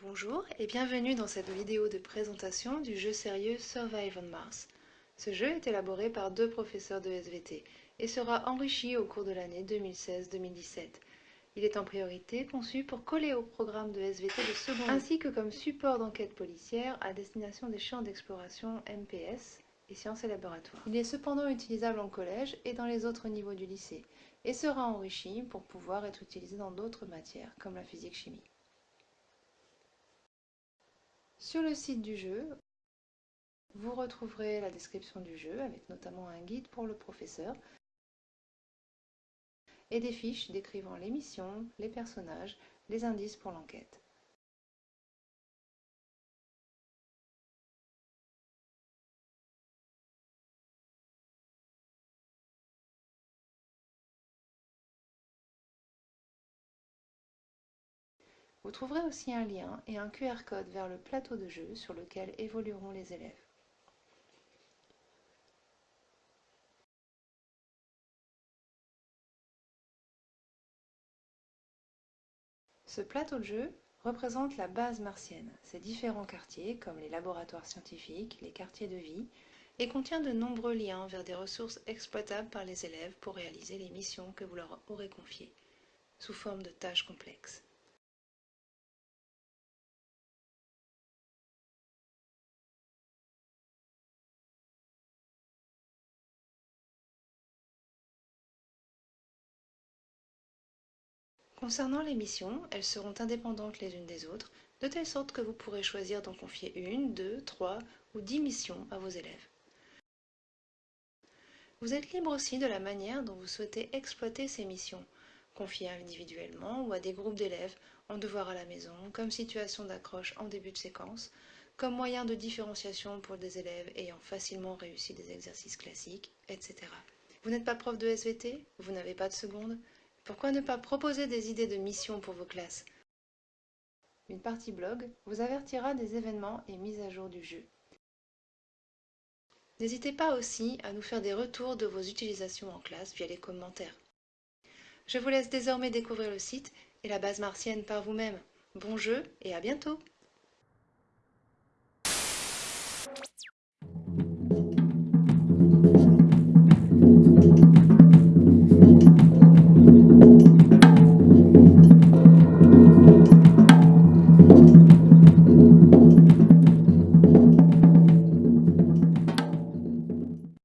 Bonjour et bienvenue dans cette vidéo de présentation du jeu sérieux Survive on Mars. Ce jeu est élaboré par deux professeurs de SVT et sera enrichi au cours de l'année 2016-2017. Il est en priorité conçu pour coller au programme de SVT de seconde ainsi que comme support d'enquête policière à destination des champs d'exploration MPS Il est cependant utilisable en collège et dans les autres niveaux du lycée et sera enrichi pour pouvoir être utilisé dans d'autres matières comme la physique-chimie. Sur le site du jeu, vous retrouverez la description du jeu avec notamment un guide pour le professeur et des fiches décrivant les missions, les personnages, les indices pour l'enquête. Vous trouverez aussi un lien et un QR code vers le plateau de jeu sur lequel évolueront les élèves. Ce plateau de jeu représente la base martienne, ses différents quartiers comme les laboratoires scientifiques, les quartiers de vie, et contient de nombreux liens vers des ressources exploitables par les élèves pour réaliser les missions que vous leur aurez confiées, sous forme de tâches complexes. Concernant les missions, elles seront indépendantes les unes des autres, de telle sorte que vous pourrez choisir d'en confier une, deux, trois ou dix missions à vos élèves. Vous êtes libre aussi de la manière dont vous souhaitez exploiter ces missions, confiées individuellement ou à des groupes d'élèves, en devoir à la maison, comme situation d'accroche en début de séquence, comme moyen de différenciation pour des élèves ayant facilement réussi des exercices classiques, etc. Vous n'êtes pas prof de SVT Vous n'avez pas de seconde? Pourquoi ne pas proposer des idées de missions pour vos classes? Une partie blog vous avertira des événements et mises à jour du jeu. N'hésitez pas aussi à nous faire des retours de vos utilisations en classe via les commentaires. Je vous laisse désormais découvrir le site et la base martienne par vous-même. Bon jeu et à bientôt